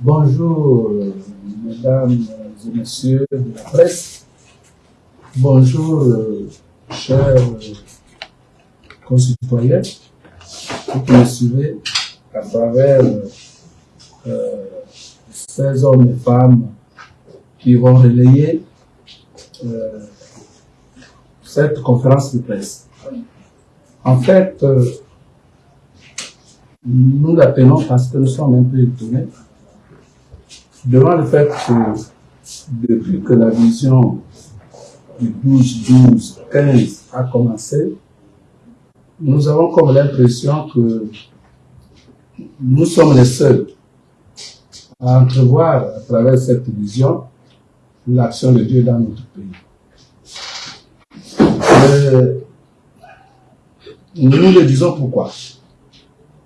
Bonjour, euh, mesdames et messieurs de la presse. Bonjour, euh, chers concitoyens qui me à travers euh, ces hommes et femmes qui vont relayer cette conférence de presse. En fait, nous la tenons parce que nous sommes un peu étonnés devant le fait que depuis que la vision du 12, 12, 15 a commencé, nous avons comme l'impression que nous sommes les seuls à entrevoir à travers cette vision l'action de Dieu dans notre pays. Euh, nous le disons pourquoi?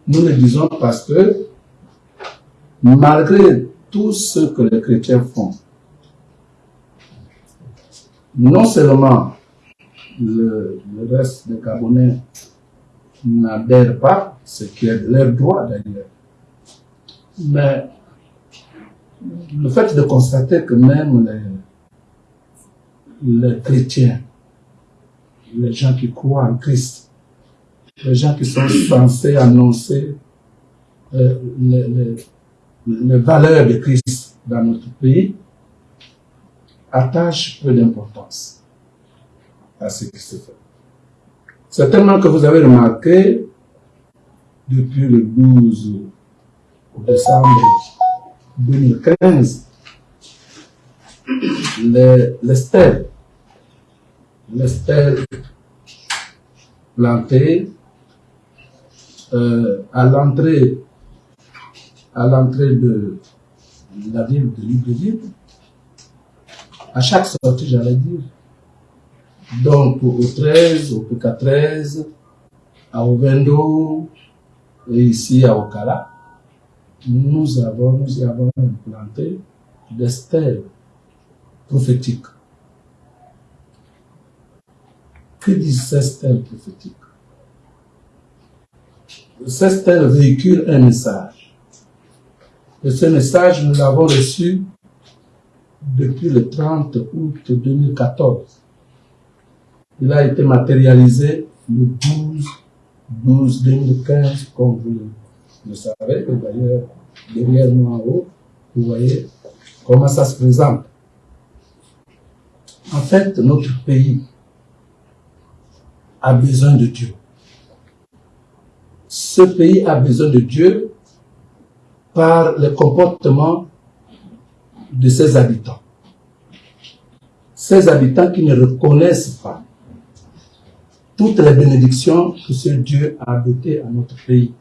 Nous le disons parce que malgré tout ce que les chrétiens font, non seulement le, reste des Gabonais n'adhèrent pas, ce qui est leur droit d'ailleurs, mais le fait de constater que même les, chrétiens, les gens qui croient en Christ, les gens qui sont censés annoncer euh, les valeurs de Christ dans notre pays attachent peu d'importance à ce qui se fait. Certainement que vous avez remarqué, depuis le 12 décembre 2015, les, les stèles, les stèles plantées euh, à l'entrée à l'entrée de la ville de Libreville, à chaque sortie, j'allais dire. Donc, au 13, au PK13, à Ovendo, et ici à Okala, nous avons, nous y avons implanté des stèles prophétiques. Que disent ces stèles prophétiques? Ces stèles véhiculent un message. Et ce message, nous l'avons reçu depuis le 30 août 2014. Il a été matérialisé le 12 12 2015, comme vous le savez, d'ailleurs, derrière moi en haut, vous voyez comment ça se présente. En fait, notre pays a besoin de Dieu. Ce pays a besoin de Dieu par le comportement de ses habitants. Ces habitants qui ne reconnaissent pas toutes les bénédictions que ce Dieu a dotées à notre pays.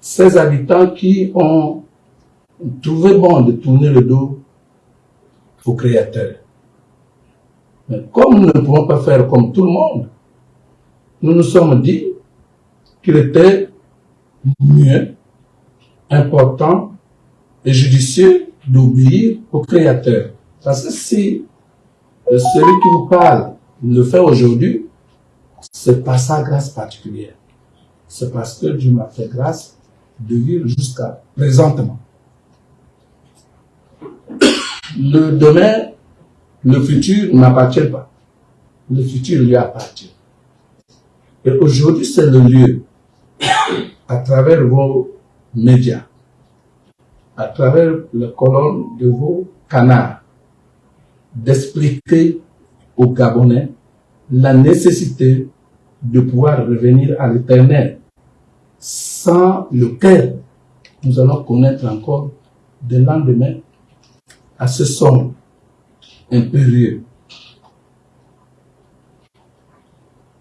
Ces habitants qui ont trouvé bon de tourner le dos au Créateur. Mais comme nous ne pouvons pas faire comme tout le monde, nous nous sommes dit qu'il était mieux important et judicieux d'obéir au Créateur. Parce que si celui qui vous parle le fait aujourd'hui, c'est pas sa grâce particulière. C'est parce que Dieu m'a fait grâce de vivre jusqu'à présentement. Le demain, le futur n'appartient pas. Le futur lui appartient. Et aujourd'hui, c'est le lieu, à travers vos médias, à travers les colonnes de vos canards, d'expliquer aux Gabonais la nécessité de pouvoir revenir à l'éternel, sans lequel nous allons connaître encore des lendemains assez sombres, impérieux.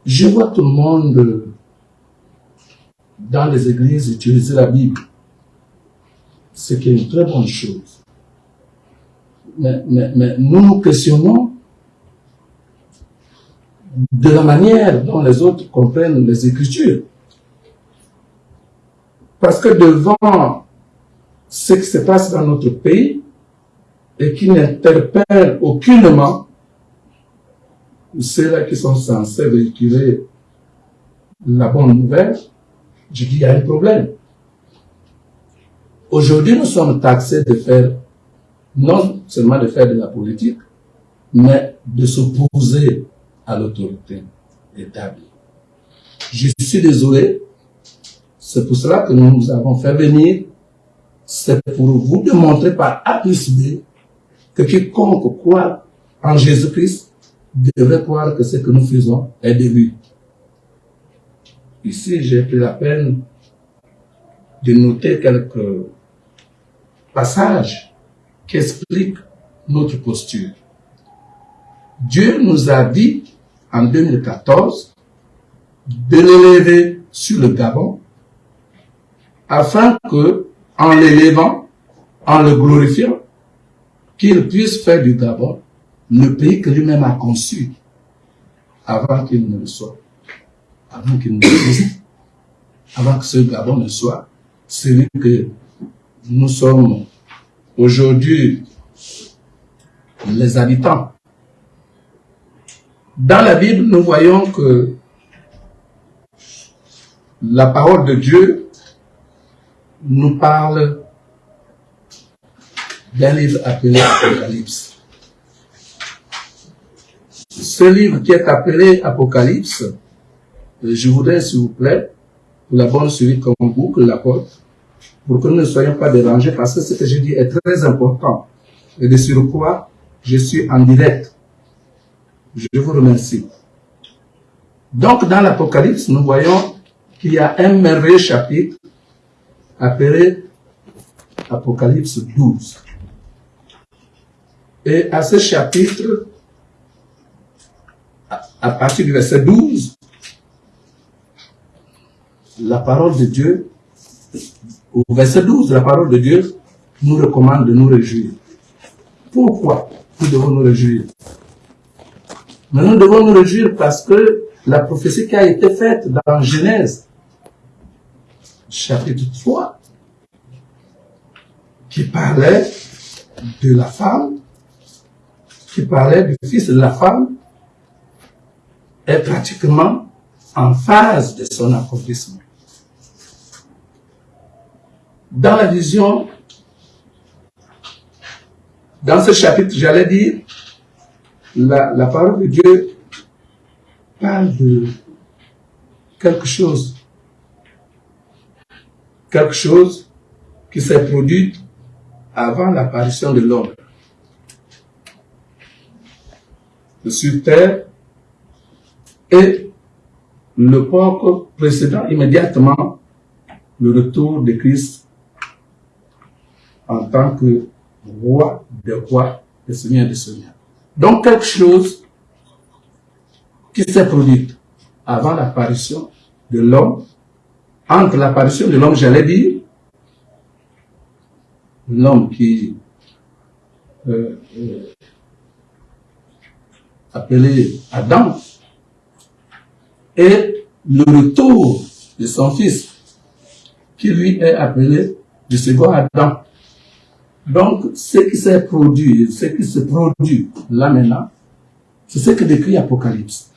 Je vois tout le monde dans les églises utiliser la Bible, ce qui est une très bonne chose. Mais, nous nous questionnons de la manière dont les autres comprennent les Écritures. Parce que devant ce qui se passe dans notre pays et qui n'interpelle aucunement ceux-là qui sont censés véhiculer la bonne nouvelle, je dis, il y a un problème. Aujourd'hui, nous sommes taxés de faire, non seulement de faire de la politique, mais de s'opposer à l'autorité établie. Je suis désolé, c'est pour cela que nous nous avons fait venir, c'est pour vous démontrer par A plus B que quiconque croit en Jésus-Christ devrait croire que ce que nous faisons est de lui. Ici, j'ai pris la peine de noter quelques passages qui expliquent notre posture. Dieu nous a dit en 2014 de l'élever sur le Gabon afin que, en l'élevant, en le glorifiant, qu'il puisse faire du Gabon le pays que lui-même a conçu avant qu'il ne le soit, avant qu'il ne existe, avant que ce Gabon ne soit celui que nous sommes aujourd'hui les habitants. Dans la Bible, nous voyons que la parole de Dieu nous parle d'un livre appelé Apocalypse. Ce livre qui est appelé Apocalypse, je voudrais, s'il vous plaît, la bonne suivi comme boucle la porte, pour que nous ne soyons pas dérangés, parce que ce que je dis est très important. Et de sur quoi je suis en direct. Je vous remercie. Donc, dans l'Apocalypse, nous voyons qu'il y a un merveilleux chapitre appelé Apocalypse 12. Et à ce chapitre, à partir du verset 12, la parole de Dieu, au verset 12, la parole de Dieu nous recommande de nous réjouir. Pourquoi nous devons nous réjouir? Mais nous devons nous réjouir parce que la prophétie qui a été faite dans Genèse, chapitre 3, qui parlait de la femme, qui parlait du fils de la femme, est pratiquement en phase de son accomplissement. Dans la vision, dans ce chapitre, j'allais dire, la, parole de Dieu parle de quelque chose, quelque chose qui s'est produit avant l'apparition de l'homme. Sur terre, et le peuple précédent immédiatement le retour de Christ en tant que roi des rois et seigneur des seigneurs. Donc quelque chose qui s'est produit avant l'apparition de l'homme, entre l'apparition de l'homme, j'allais dire, l'homme qui euh, euh, appelé Adam, et le retour de son fils, qui lui est appelé le second Adam. Donc, ce qui s'est produit, ce qui se produit là maintenant, c'est ce que décrit Apocalypse.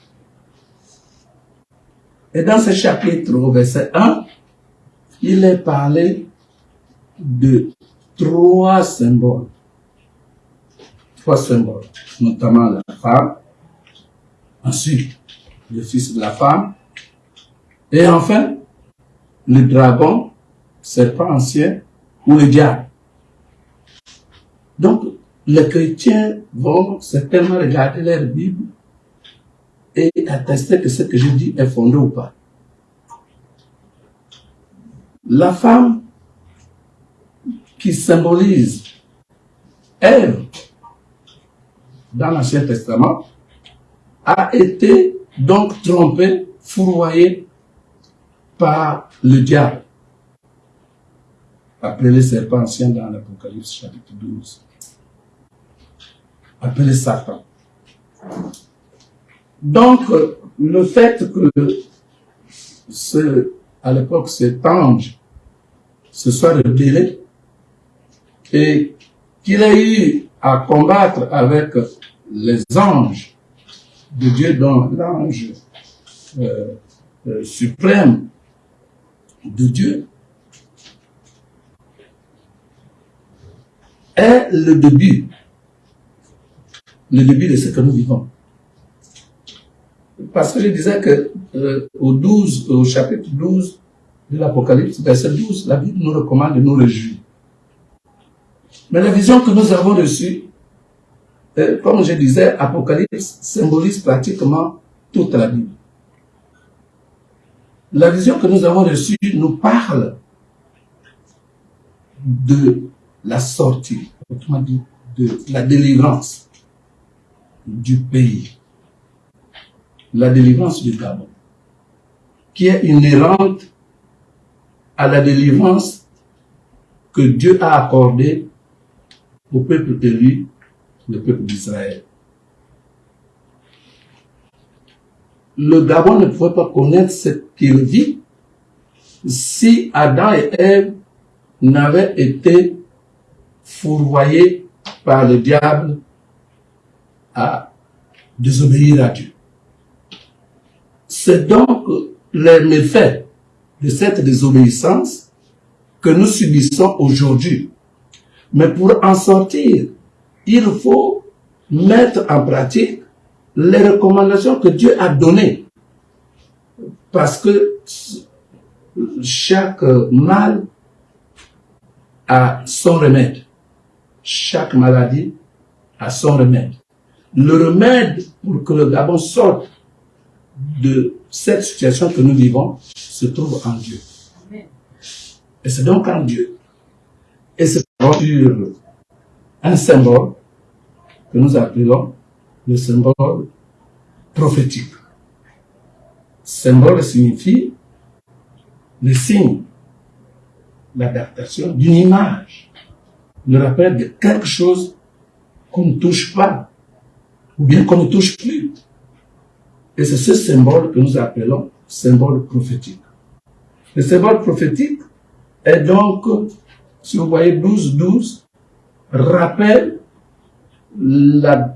Et dans ce chapitre, au verset 1, il est parlé de trois symboles. Trois symboles, notamment la femme, ensuite le fils de la femme, et enfin le dragon, serpent ancien ou le diable. Donc, les chrétiens vont certainement regarder leur Bible et attester que ce que je dis est fondé ou pas. La femme qui symbolise Ève dans l'Ancien Testament a été donc trompée, fourvoyée par le diable, appelé le serpent ancien dans l'Apocalypse chapitre 12, appelé Satan. Donc, le fait que ce, à l'époque cet ange se soit rebellé et qu'il ait eu à combattre avec les anges de Dieu, dont l'ange euh, euh, suprême de Dieu, est le début, le début de ce que nous vivons. Parce que je disais que euh, au 12, au chapitre 12 de l'Apocalypse, verset 12, la Bible nous recommande de nous réjouir. Mais la vision que nous avons reçue, euh, comme je disais, Apocalypse symbolise pratiquement toute la Bible. La vision que nous avons reçue nous parle de la sortie, autrement dit, la délivrance du pays, la délivrance du Gabon, qui est inhérente à la délivrance que Dieu a accordée au peuple élu, le peuple d'Israël. Le Gabon ne pouvait pas connaître ce qu'il vit si Adam et Ève n'avaient été fourvoyés par le diable à désobéir à Dieu. C'est donc les méfaits de cette désobéissance que nous subissons aujourd'hui. Mais pour en sortir, il faut mettre en pratique les recommandations que Dieu a données. Parce que chaque mal a son remède. Chaque maladie a son remède. Le remède pour que le Gabon sorte de cette situation que nous vivons se trouve en Dieu. Et c'est donc en Dieu. Et c'est sur un symbole que nous appelons le symbole prophétique. Symbole signifie le signe, l'adaptation d'une image, le rappel de quelque chose qu'on ne touche pas, ou bien qu'on ne touche plus. Et c'est ce symbole que nous appelons symbole prophétique. Le symbole prophétique est donc, si vous voyez 12, 12, rappelle la,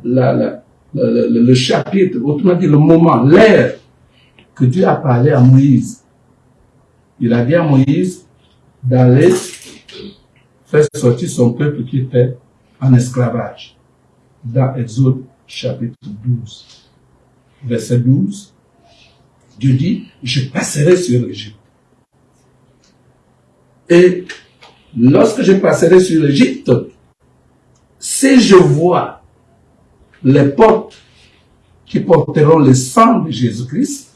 le, chapitre, autrement dit le moment, l'ère que Dieu a parlé à Moïse. Il a dit à Moïse d'aller faire sortir son peuple qui était en esclavage. Dans Exode chapitre 12, verset 12, Dieu dit, je passerai sur l'Égypte. Et lorsque je passerai sur l'Égypte, si je vois les portes qui porteront le sang de Jésus-Christ,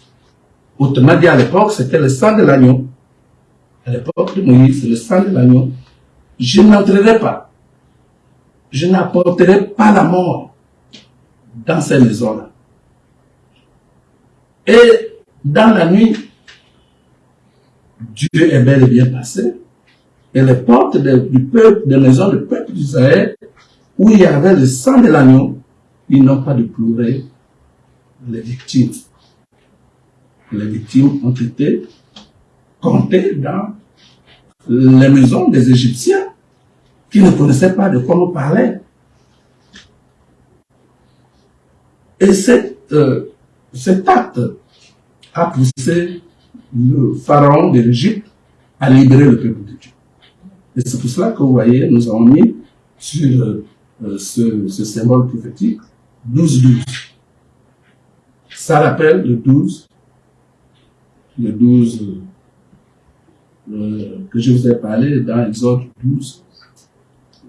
autrement dit à l'époque, c'était le sang de l'agneau. À l'époque de Moïse, le sang de l'agneau. Je n'entrerai pas. Je n'apporterai pas la mort dans ces maisons-là. Et dans la nuit, Dieu est bel et bien passé. Et les portes du des maisons du peuple d'Israël, où il y avait le sang de l'agneau, ils n'ont pas de pleurer les victimes. Les victimes ont été comptées dans les maisons des Égyptiens qui ne connaissaient pas de quoi nous parlait. Et euh, cet acte a poussé le pharaon de l'Égypte à libérer le peuple de Dieu. Et c'est pour cela que vous voyez, nous avons mis sur euh, ce, ce symbole prophétique 12-12. Ça rappelle le 12, le 12 euh, que je vous ai parlé dans Exode 12,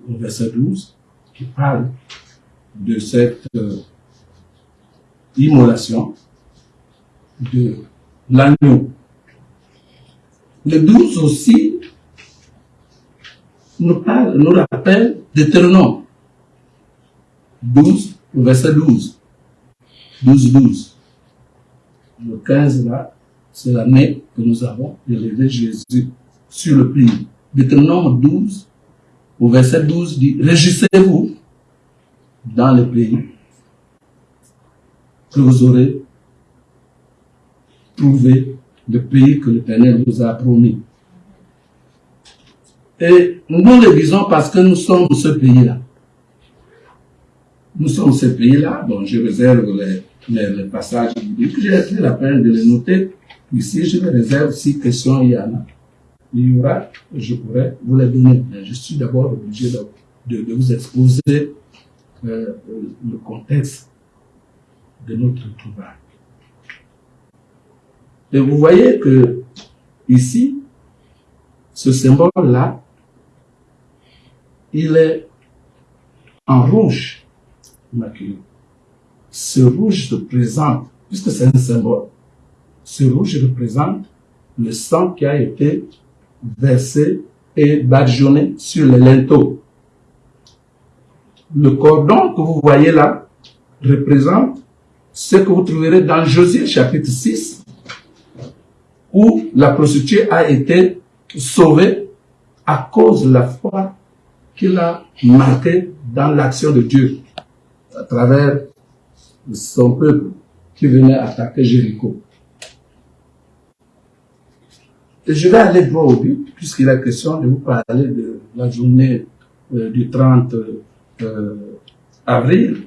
au verset 12, qui parle de cette euh, immolation de l'agneau. Le 12 aussi nous, parle, nous rappelle Deutéronome 12, verset 12. 12, 12. Le 15 là, c'est l'année que nous avons élevé Jésus sur le pays. Deutéronome 12, au verset 12 dit, Régissez-vous dans le pays que vous aurez trouvé le pays que l'Éternel vous a promis. Et nous le disons parce que nous sommes ce pays-là. Nous sommes ce pays-là. Bon, je réserve les, les, passages bibliques. J'ai pris la peine de les noter. Ici, je les réserve si question il y en a. Il y aura, je pourrais vous les donner. Mais je suis d'abord obligé de, vous exposer euh, le contexte de notre trouvaille. Et vous voyez que ici, ce symbole-là, il est en rouge Ce rouge représente, puisque c'est un symbole, ce rouge représente le sang qui a été versé et badigeonné sur les linteaux. Le cordon que vous voyez là représente ce que vous trouverez dans Josué chapitre 6, où la prostituée a été sauvée à cause de la foi qu'il a marquée dans l'action de Dieu à travers son peuple qui venait attaquer Jéricho. Et je vais aller droit au but, puisqu'il est question de vous parler de la journée euh, du 30 euh, avril,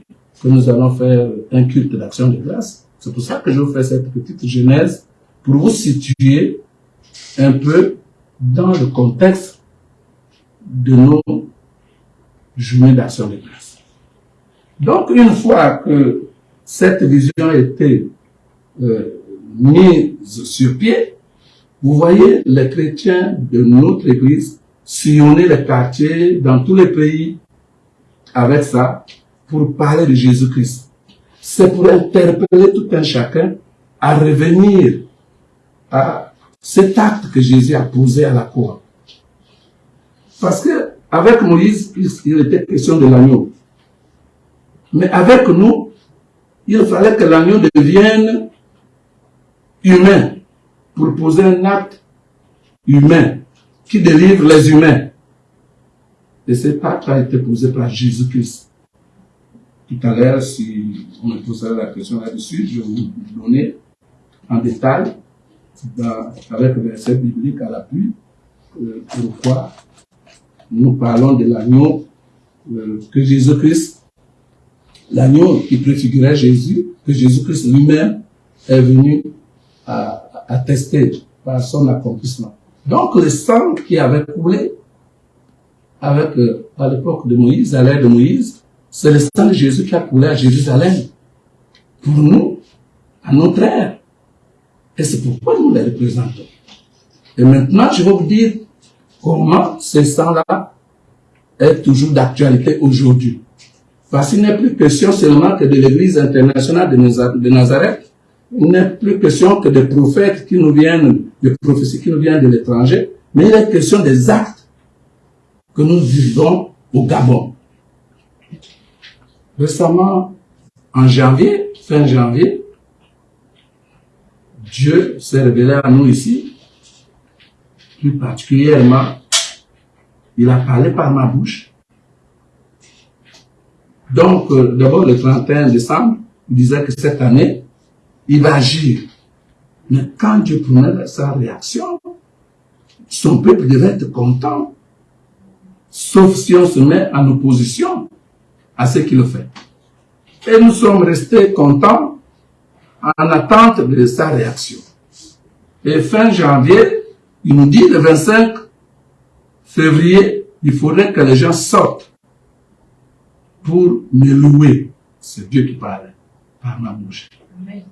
que nous allons faire un culte d'action de grâce. C'est pour ça que je vous fais cette petite genèse, pour vous situer un peu dans le contexte de nos journées d'action de grâce. Donc, une fois que cette vision a été euh, mise sur pied, vous voyez les chrétiens de notre église sillonner les quartiers dans tous les pays avec ça pour parler de Jésus-Christ. C'est pour interpeller tout un chacun à revenir à cet acte que Jésus a posé à la croix. Parce que avec Moïse, il était question de l'agneau. Mais avec nous, il fallait que l'agneau devienne humain pour poser un acte humain qui délivre les humains. Et cet acte a été posé par Jésus-Christ. Tout à l'heure, si on me posera la question là-dessus, je vais vous donner en détail, avec le verset biblique à l'appui, euh, pourquoi nous parlons de l'agneau euh, que Jésus-Christ, l'agneau qui préfigurait Jésus, que Jésus-Christ lui-même est venu à attesté par son accomplissement. Donc le sang qui avait coulé avec, euh, à l'époque de Moïse, à l'ère de Moïse, c'est le sang de Jésus qui a coulé à Jérusalem. Pour nous, à notre ère. Et c'est pourquoi nous les représentons. Et maintenant, je vais vous dire comment ce sang-là est toujours d'actualité aujourd'hui. Parce qu'il n'est plus question seulement que de l'Église internationale de Nazareth, il n'est plus question que des prophètes qui nous viennent, des prophéties qui nous viennent de l'étranger, mais il est question des actes que nous vivons au Gabon. Récemment, en janvier, fin janvier, Dieu s'est révélé à nous ici, plus particulièrement, il a parlé par ma bouche. Donc, euh, d'abord le 31 décembre, il disait que cette année, il va agir. Mais quand Dieu prenait sa réaction, son peuple devait être content. Sauf si on se met en opposition à ce qu'il fait. Et nous sommes restés contents en attente de sa réaction. Et fin janvier, il nous dit le 25 février, il faudrait que les gens sortent pour me louer. C'est Dieu qui parle par ma bouche. Amen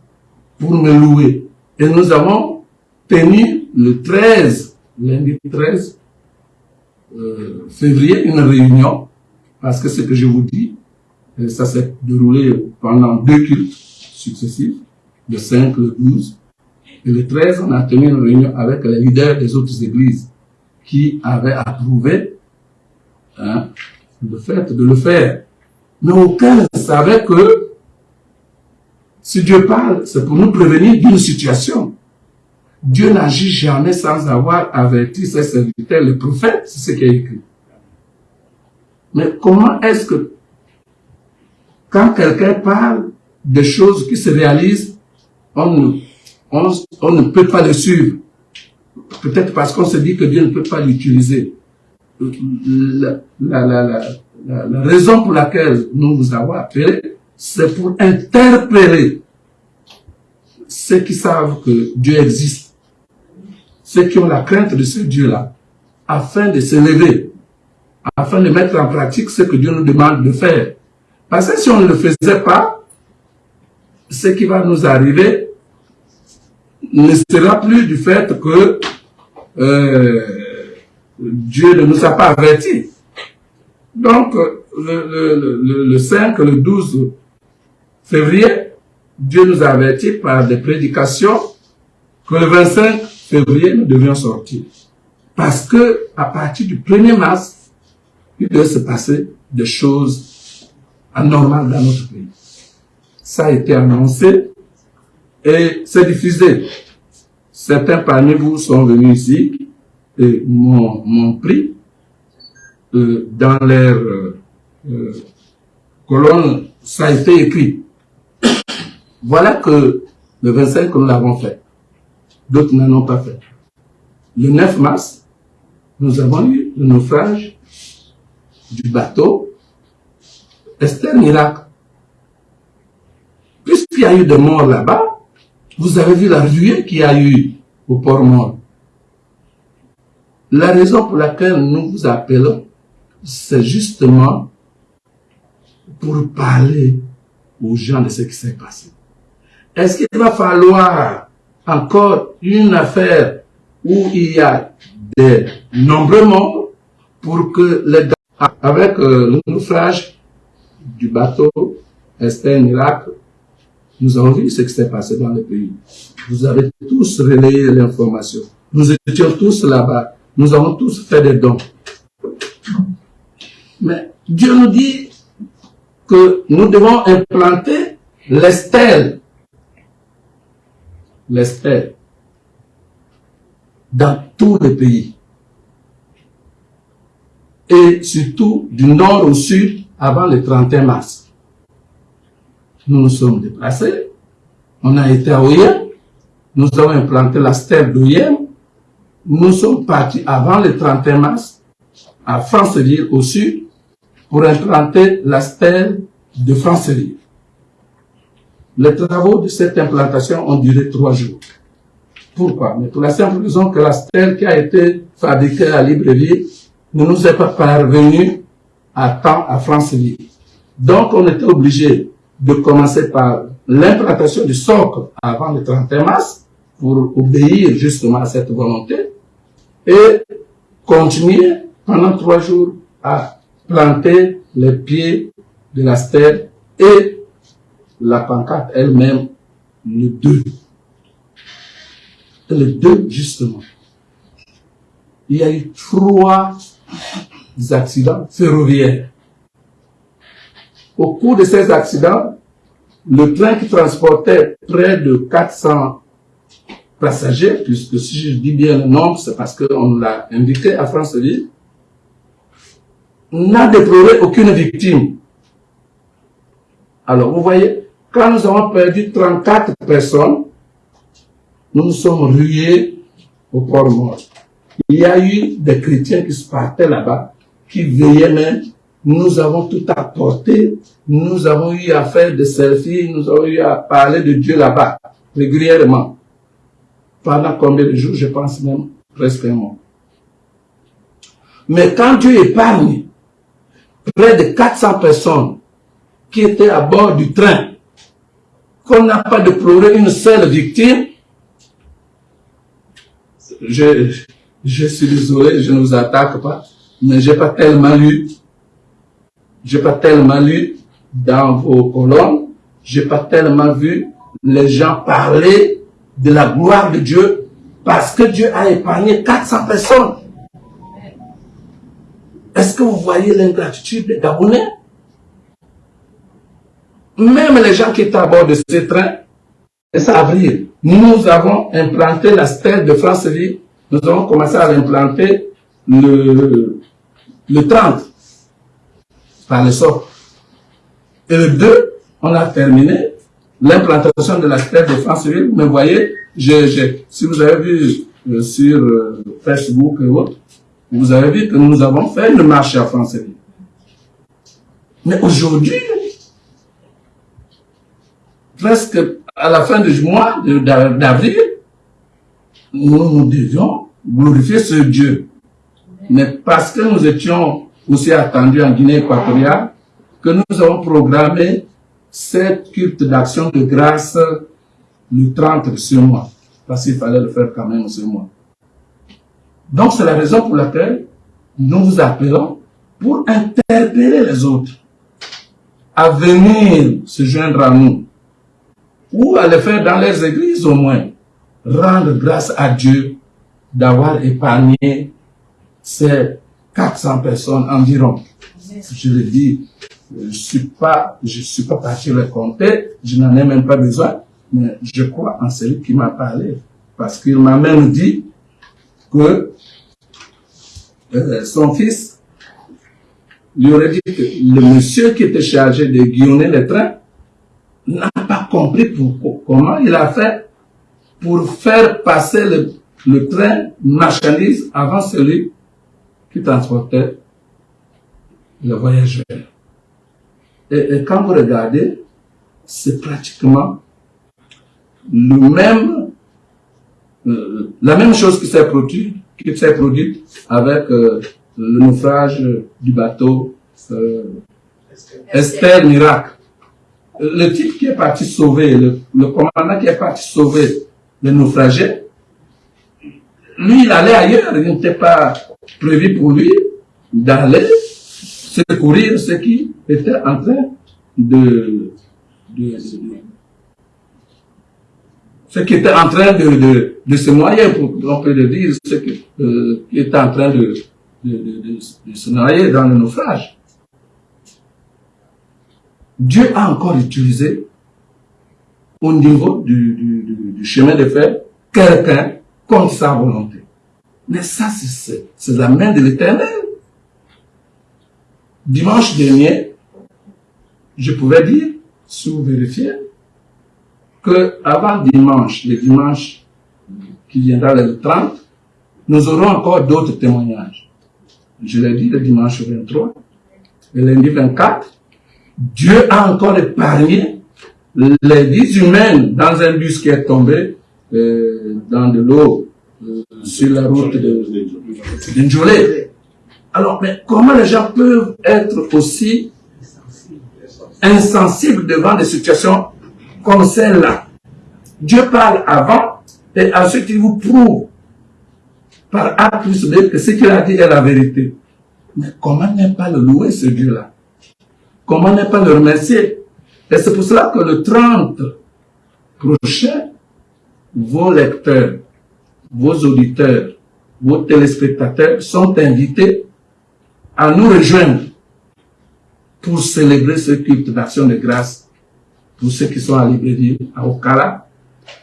pour me louer. Et nous avons tenu le 13, lundi 13 euh, février, une réunion, parce que ce que je vous dis, euh, ça s'est déroulé pendant deux cultes successifs, le 5, le 12. Et le 13, on a tenu une réunion avec les leaders des autres églises qui avaient approuvé hein, le fait de le faire. Mais aucun ne savait que si Dieu parle, c'est pour nous prévenir d'une situation. Dieu n'agit jamais sans avoir averti ses serviteurs, les prophètes, c'est ce qui est écrit. Mais comment est-ce que, quand quelqu'un parle de choses qui se réalisent, on ne, peut pas le suivre Peut-être parce qu'on se dit que Dieu ne peut pas l'utiliser. La, la, raison pour laquelle nous vous avons appelé, c'est pour interpeller ceux qui savent que Dieu existe, ceux qui ont la crainte de ce Dieu-là, afin de se lever afin de mettre en pratique ce que Dieu nous demande de faire. Parce que si on ne le faisait pas, ce qui va nous arriver ne sera plus du fait que euh, Dieu ne nous a pas avertis. Donc, le, le, le, 5, le 12 février, Dieu nous a avertis par des prédications que le 25 février, nous devions sortir. Parce que, à partir du 1er mars, il doit se passer des choses anormales dans notre pays. Ça a été annoncé et c'est diffusé. Certains parmi vous sont venus ici et m'ont pris euh, dans leur euh, colonne, ça a été écrit. Voilà que le 25 nous l'avons fait. D'autres n'en ont pas fait. Le 9 mars, nous avons eu le naufrage du bateau Esther Miracle. Puisqu'il y a eu des morts là-bas, vous avez vu la ruée qu'il y a eu au port mort. La raison pour laquelle nous vous appelons, c'est justement pour parler aux gens de ce qui s'est passé. Est-ce qu'il va falloir encore une affaire où il y a des nombreux morts pour que les avec euh, le naufrage du bateau Esther Irak, nous avons vu ce qui s'est passé dans le pays. Vous avez tous relayé l'information. Nous étions tous là-bas. Nous avons tous fait des dons. Mais Dieu nous dit que nous devons implanter les stèles. Les stèles. Dans tous les pays. Et surtout du nord au sud avant le 31 mars nous nous sommes déplacés. On a été à Oyem. Nous avons implanté la stèle d'Oyem. Nous sommes partis avant le 31 mars à Franceville au sud pour implanter la stèle de Franceville. Les travaux de cette implantation ont duré trois jours. Pourquoi? Mais pour la simple raison que la stèle qui a été fabriquée à Libreville ne nous est pas parvenue à temps à Franceville. Donc on était obligé de commencer par l'implantation du socle avant le 31 mars pour obéir justement à cette volonté et continuer pendant trois jours à planter les pieds de la stèle et la pancarte elle-même le 2. Le 2, justement. Il y a eu trois accidents ferroviaires au cours de ces accidents, le train qui transportait près de 400 passagers, puisque si je dis bien le nombre, c'est parce qu'on l'a indiqué à Franceville, n'a déploré aucune victime. Alors, vous voyez, quand nous avons perdu 34 personnes, nous nous sommes rués au port mort. Il y a eu des chrétiens qui se partaient là-bas, qui veillaient même nous avons tout apporté, nous avons eu à faire des selfies, nous avons eu à parler de Dieu là-bas, régulièrement. Pendant combien de jours, je pense même presque un mois. Mais quand Dieu épargne près de 400 personnes qui étaient à bord du train, qu'on n'a pas déploré une seule victime, je, suis désolé, je ne vous attaque pas, mais j'ai pas tellement lu. J'ai pas tellement lu dans vos colonnes, j'ai pas tellement vu les gens parler de la gloire de Dieu parce que Dieu a épargné 400 personnes. Est-ce que vous voyez l'ingratitude des Gabonais? Même les gens qui étaient à bord de ce train, c'est avril, nous avons implanté la stèle de Franceville, nous avons commencé à l'implanter le, le 30 par le sort. Et le 2, on a terminé l'implantation de la terre de France-Ville. Mais voyez, si vous avez vu euh, sur euh, Facebook et autres, vous avez vu que nous avons fait une marche à France-Ville. Mais aujourd'hui, presque à la fin du mois d'avril, nous, devions glorifier ce Dieu. Mais parce que nous étions aussi attendu en Guinée équatoriale, que nous avons programmé cette culte d'action de grâce le 30 de ce mois. Parce qu'il fallait le faire quand même ce mois. Donc c'est la raison pour laquelle nous vous appelons pour interpeller les autres à venir se joindre à nous ou à le faire dans les églises au moins. Rendre grâce à Dieu d'avoir épargné ces 400 personnes environ. Je le dis, je suis pas, je suis pas parti le compter, je n'en ai même pas besoin, mais je crois en celui qui m'a parlé. Parce qu'il m'a même dit que euh, son fils lui aurait dit que le monsieur qui était chargé de guillonner les trains n'a pas compris pour, comment il a fait pour faire passer le, le train marchandise avant celui qui transportait le voyageur. Et, quand vous regardez, c'est pratiquement le même, euh, la même chose qui s'est produite, qui s'est produite avec euh, le naufrage du bateau euh, Esther Miracle. Le type qui est parti sauver, le, commandant qui est parti sauver les naufragés, lui, il allait ailleurs, il n'était pas prévu pour lui d'aller secourir ceux qui étaient en train de, de, ceux qui étaient en train de, de, de se noyer, pour, on peut le dire, ceux qui, euh, qui étaient en train de, de, se noyer dans le naufrage. Dieu a encore utilisé au niveau du, chemin de fer quelqu'un contre sa volonté. Mais ça, c'est la main de l'éternel. Dimanche dernier, je pouvais dire, sous vérifier, que avant dimanche, le dimanche qui viendra le 30, nous aurons encore d'autres témoignages. Je l'ai dit le dimanche 23, le lundi 24, Dieu a encore épargné les vies humaines dans un bus qui est tombé euh, dans de l'eau euh, sur la route de, de Alors, mais comment les gens peuvent être aussi insensibles devant des situations comme celle-là? Dieu parle avant et ensuite il vous prouve par A plus B que ce qu'il a dit est la vérité. Mais comment ne pas le louer ce Dieu-là? Comment ne pas le remercier? Et c'est pour cela que le 30 prochain, vos lecteurs vos auditeurs, vos téléspectateurs sont invités à nous rejoindre pour célébrer ce culte d'action de grâce pour ceux qui sont à Libérie, à Okara,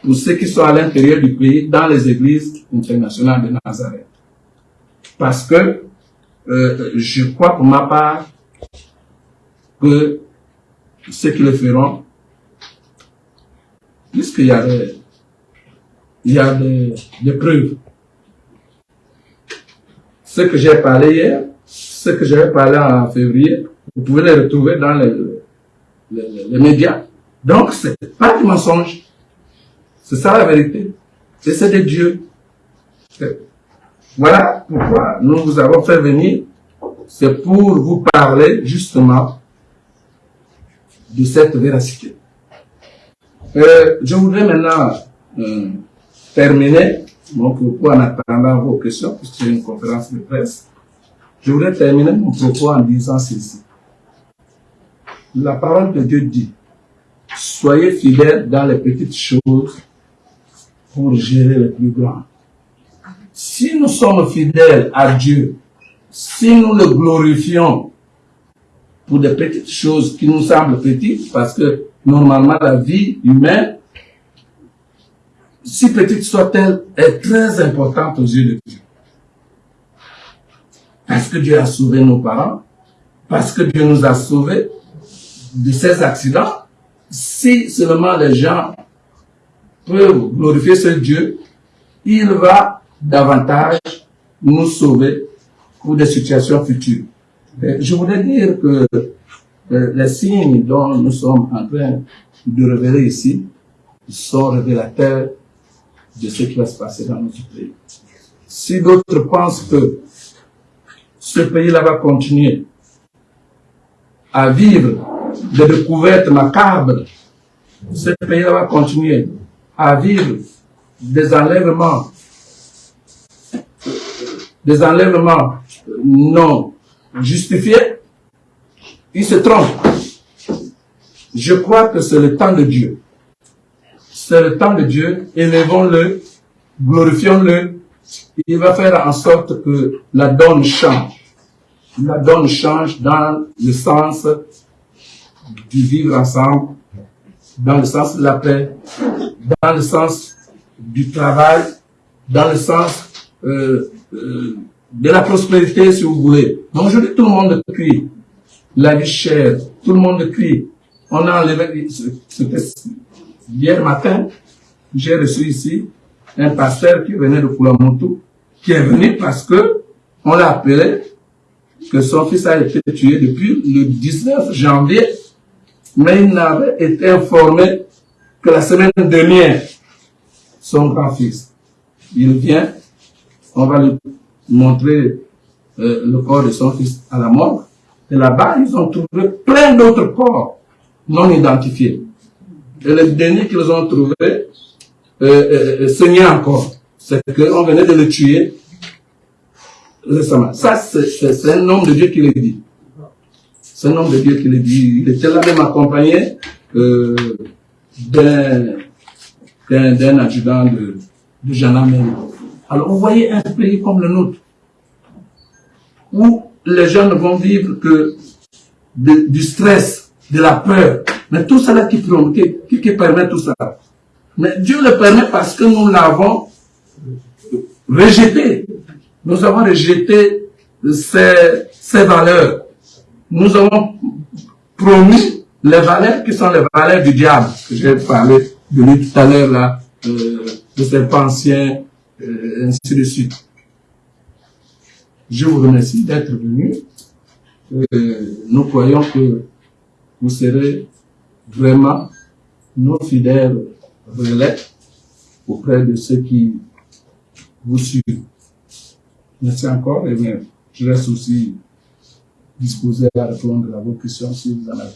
pour ceux qui sont à l'intérieur du pays, dans les églises internationales de Nazareth. Parce que euh, je crois pour ma part que ceux qui le feront, puisqu'il y a des il y a des, preuves. Ce que j'ai parlé hier, ce que j'avais parlé en février, vous pouvez les retrouver dans les, les, médias. Donc, c'est pas du mensonge. C'est ça la vérité. Et c'est de Dieu. Voilà pourquoi nous vous avons fait venir. C'est pour vous parler justement de cette véracité. Euh, je voudrais maintenant euh, terminer mon propos en attendant vos questions, puisque c'est une conférence de presse. Je voudrais terminer mon propos en disant ceci. La parole de Dieu dit, soyez fidèles dans les petites choses pour gérer les plus grands. Si nous sommes fidèles à Dieu, si nous le glorifions pour des petites choses qui nous semblent petites, parce que normalement la vie humaine si petite soit-elle, est très importante aux yeux de Dieu. Parce que Dieu a sauvé nos parents, parce que Dieu nous a sauvés de ces accidents. Si seulement les gens peuvent glorifier ce Dieu, il va davantage nous sauver pour des situations futures. Je voudrais dire que euh, les signes dont nous sommes en train de révéler ici sont révélateurs de ce qui va se passer dans notre pays. Si d'autres pensent que ce pays-là va continuer à vivre des découvertes macabres, ce pays-là va continuer à vivre des enlèvements, des enlèvements non justifiés, il se trompe. Je crois que c'est le temps de Dieu. C'est le temps de Dieu. Élevons-le, glorifions-le. Il va faire en sorte que la donne change. La donne change dans le sens du vivre ensemble, dans le sens de la paix, dans le sens du travail, dans le sens euh, euh, de la prospérité, si vous voulez. Donc aujourd'hui, tout le monde crie. La vie chère, tout le monde crie. On a enlevé, hier matin, j'ai reçu ici un pasteur qui venait de Koulamoutou, qui est venu parce que on l'a appelé que son fils a été tué depuis le 19 janvier, mais il n'avait été informé que la semaine dernière, son grand-fils, il vient, on va lui montrer euh, le corps de son fils à la mort, et là-bas, ils ont trouvé plein d'autres corps non identifiés. Et le dernier qu'ils ont trouvé, euh, euh, saignait encore. C'est qu'on venait de le tuer récemment. Ça, c'est un homme de Dieu qui le dit. C'est un homme de Dieu qui le dit. Il était là même accompagné euh, d'un d'un adjudant de, de Jean Alors, vous voyez un pays comme le nôtre, où les gens ne vont vivre que du stress, de la peur. Mais tout cela qui, qui, qui permet tout ça. Mais Dieu le permet parce que nous l'avons rejeté. Nous avons rejeté ces, valeurs. Nous avons promis les valeurs qui sont les valeurs du diable. J'ai parlé de lui tout à l'heure, là, euh, de ces ancien, euh, ainsi de suite. Je vous remercie d'être venu. Euh, nous croyons que vous serez vraiment nos fidèles relais auprès de ceux qui vous suivent. Merci encore et bien, je reste aussi disposé à répondre à vos questions si vous en avez.